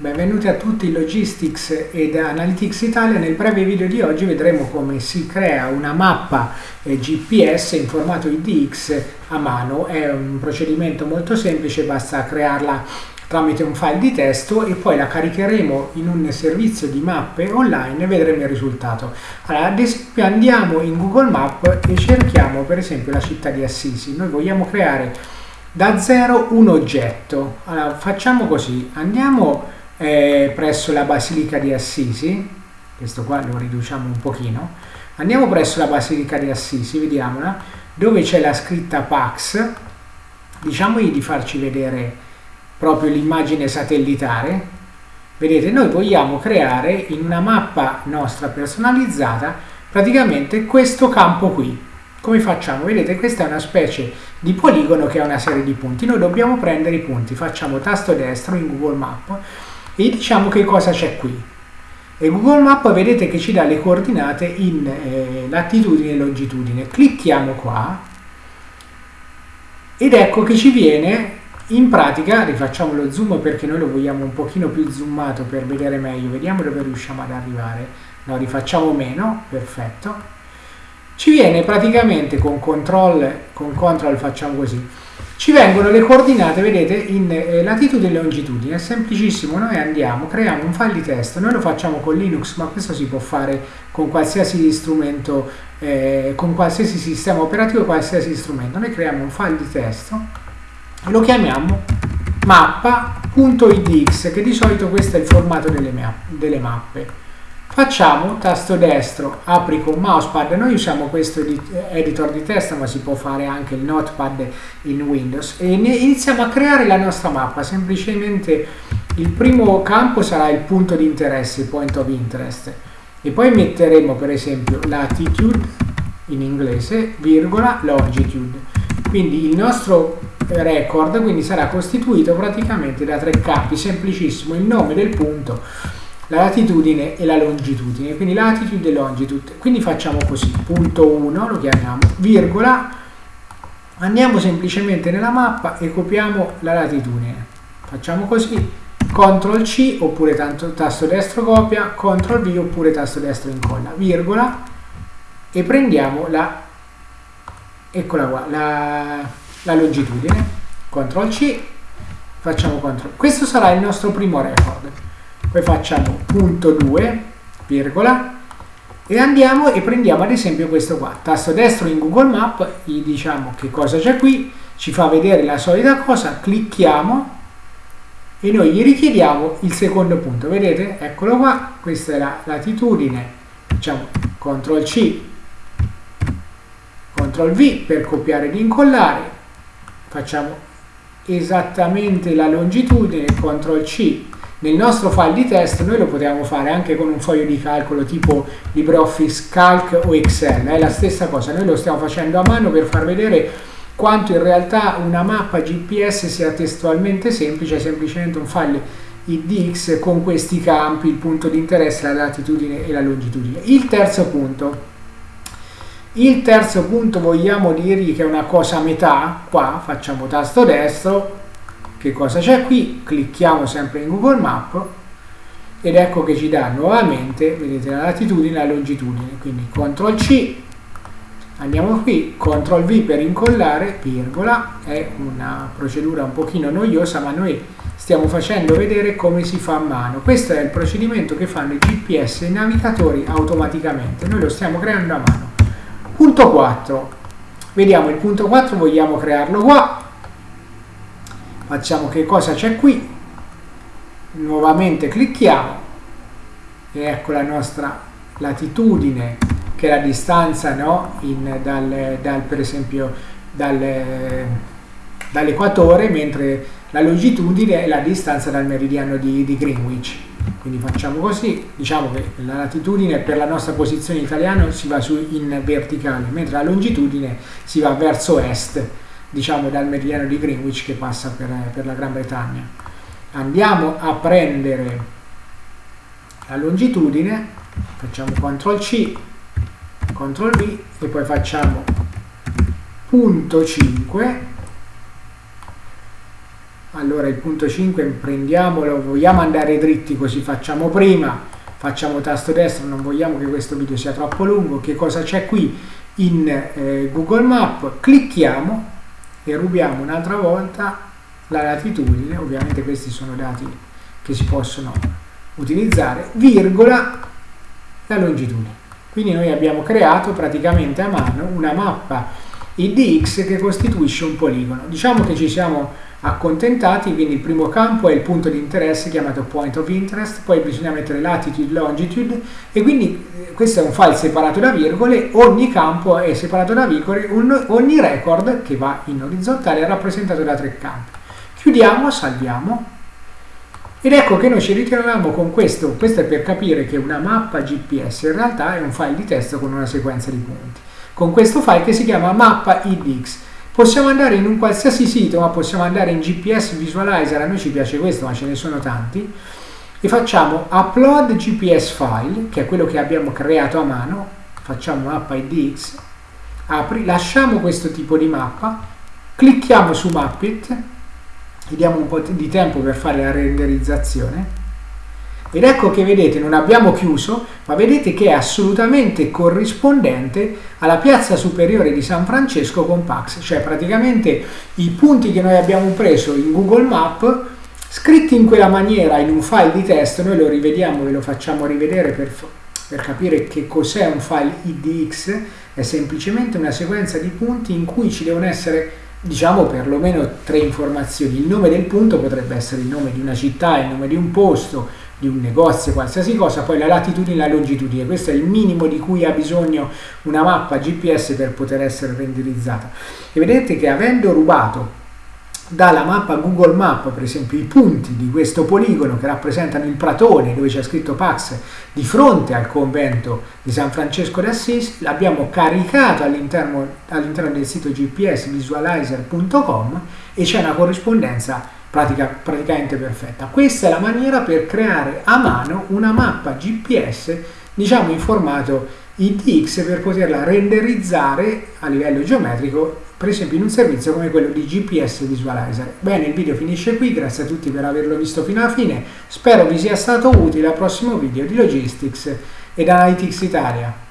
Benvenuti a tutti Logistics ed Analytics Italia. Nel breve video di oggi vedremo come si crea una mappa eh, GPS in formato IDX a mano. È un procedimento molto semplice, basta crearla tramite un file di testo e poi la caricheremo in un servizio di mappe online e vedremo il risultato. Allora, ad esempio andiamo in Google Map e cerchiamo per esempio la città di Assisi. Noi vogliamo creare da zero un oggetto. Allora, facciamo così, andiamo eh, presso la Basilica di Assisi, questo qua lo riduciamo un pochino, andiamo presso la Basilica di Assisi, vediamola, dove c'è la scritta Pax, diciamogli di farci vedere proprio l'immagine satellitare, vedete noi vogliamo creare in una mappa nostra personalizzata praticamente questo campo qui, come facciamo? Vedete questa è una specie di poligono che ha una serie di punti, noi dobbiamo prendere i punti, facciamo tasto destro in Google Map e diciamo che cosa c'è qui. E Google Map vedete che ci dà le coordinate in eh, latitudine e longitudine. Clicchiamo qua ed ecco che ci viene in pratica, rifacciamo lo zoom perché noi lo vogliamo un pochino più zoomato per vedere meglio, vediamo dove riusciamo ad arrivare. No, rifacciamo meno, perfetto. Ci viene praticamente con control, con control facciamo così, ci vengono le coordinate, vedete, in eh, latitudine e longitudine, è semplicissimo, noi andiamo, creiamo un file di testo, noi lo facciamo con Linux, ma questo si può fare con qualsiasi strumento, eh, con qualsiasi sistema operativo, qualsiasi strumento, noi creiamo un file di testo, lo chiamiamo mappa.idx, che di solito questo è il formato delle, delle mappe. Facciamo tasto destro, apri con mousepad, noi usiamo questo editor di testo ma si può fare anche il notepad in Windows. E iniziamo a creare la nostra mappa, semplicemente il primo campo sarà il punto di interesse, il point of interest. E poi metteremo per esempio latitude in inglese, virgola, longitude. Quindi il nostro record quindi sarà costituito praticamente da tre campi, semplicissimo, il nome del punto, la latitudine e la longitudine, quindi latitude e longitude. Quindi facciamo così, punto 1 lo chiamiamo, virgola, andiamo semplicemente nella mappa e copiamo la latitudine. Facciamo così, CTRL C oppure tanto, tasto destro copia, CTRL V oppure tasto destro incolla, virgola, e prendiamo la, eccola qua, la, la longitudine, CTRL C, facciamo CTRL. Questo sarà il nostro primo record poi facciamo punto 2 virgola e andiamo e prendiamo ad esempio questo qua. Tasto destro in Google Map gli diciamo che cosa c'è qui ci fa vedere la solita cosa clicchiamo e noi gli richiediamo il secondo punto. Vedete? Eccolo qua questa è la latitudine. Facciamo CTRL C CTRL V per copiare ed incollare. Facciamo esattamente la longitudine CTRL C nel nostro file di test noi lo potevamo fare anche con un foglio di calcolo tipo LibreOffice Calc o Excel, è la stessa cosa, noi lo stiamo facendo a mano per far vedere quanto in realtà una mappa GPS sia testualmente semplice, è semplicemente un file IDX con questi campi, il punto di interesse, la latitudine e la longitudine. Il terzo punto, il terzo punto vogliamo dirgli che è una cosa a metà, qua facciamo tasto destro, che cosa c'è qui? Clicchiamo sempre in Google Map ed ecco che ci dà nuovamente, vedete, la latitudine e la longitudine. Quindi CTRL C, andiamo qui, CTRL V per incollare, virgola, è una procedura un pochino noiosa, ma noi stiamo facendo vedere come si fa a mano. Questo è il procedimento che fanno i GPS e i navigatori automaticamente. Noi lo stiamo creando a mano. Punto 4. Vediamo il punto 4, vogliamo crearlo qua facciamo che cosa c'è qui. Nuovamente clicchiamo. E ecco la nostra latitudine che è la distanza no, in, dal, dal, per esempio dal, dall'equatore mentre la longitudine è la distanza dal meridiano di, di, Greenwich. Quindi facciamo così. Diciamo che la latitudine per la nostra posizione italiana si va su in verticale mentre la longitudine si va verso est diciamo dal meridiano di Greenwich che passa per, per la Gran Bretagna. Andiamo a prendere la longitudine, facciamo CTRL C, CTRL V e poi facciamo punto 5 allora il punto 5 prendiamolo, vogliamo andare dritti così facciamo prima, facciamo tasto destro, non vogliamo che questo video sia troppo lungo, che cosa c'è qui? In eh, Google Map, clicchiamo e rubiamo un'altra volta la latitudine, ovviamente questi sono dati che si possono utilizzare, virgola la longitudine. Quindi noi abbiamo creato praticamente a mano una mappa IDX che costituisce un poligono. Diciamo che ci siamo accontentati, quindi il primo campo è il punto di interesse chiamato point of interest, poi bisogna mettere latitude, longitude e quindi eh, questo è un file separato da virgole, ogni campo è separato da virgole, ogni record che va in orizzontale è rappresentato da tre campi. Chiudiamo, salviamo ed ecco che noi ci ritroviamo con questo, questo è per capire che una mappa GPS in realtà è un file di testo con una sequenza di punti, con questo file che si chiama mappa idx. Possiamo andare in un qualsiasi sito, ma possiamo andare in GPS Visualizer, a noi ci piace questo, ma ce ne sono tanti, e facciamo upload GPS file, che è quello che abbiamo creato a mano, facciamo mappa idx, apri, lasciamo questo tipo di mappa, clicchiamo su Mappit, gli diamo un po' di tempo per fare la renderizzazione ed ecco che vedete non abbiamo chiuso ma vedete che è assolutamente corrispondente alla piazza superiore di San Francesco con Pax cioè praticamente i punti che noi abbiamo preso in Google Map scritti in quella maniera in un file di testo noi lo rivediamo ve lo facciamo rivedere per, per capire che cos'è un file IDX è semplicemente una sequenza di punti in cui ci devono essere diciamo perlomeno tre informazioni. Il nome del punto potrebbe essere il nome di una città, il nome di un posto, di un negozio, qualsiasi cosa, poi la latitudine e la longitudine. Questo è il minimo di cui ha bisogno una mappa GPS per poter essere renderizzata. E vedete che avendo rubato dalla mappa Google Map, per esempio, i punti di questo poligono che rappresentano il Pratone, dove c'è scritto Pax, di fronte al convento di San Francesco d'Assisi, l'abbiamo caricato all'interno, all'interno del sito gpsvisualizer.com e c'è una corrispondenza pratica, praticamente perfetta. Questa è la maniera per creare a mano una mappa GPS, diciamo in formato IDX, per poterla renderizzare a livello geometrico per esempio in un servizio come quello di GPS Visualizer. Bene, il video finisce qui, grazie a tutti per averlo visto fino alla fine, spero vi sia stato utile al prossimo video di Logistics ed Analytics Italia.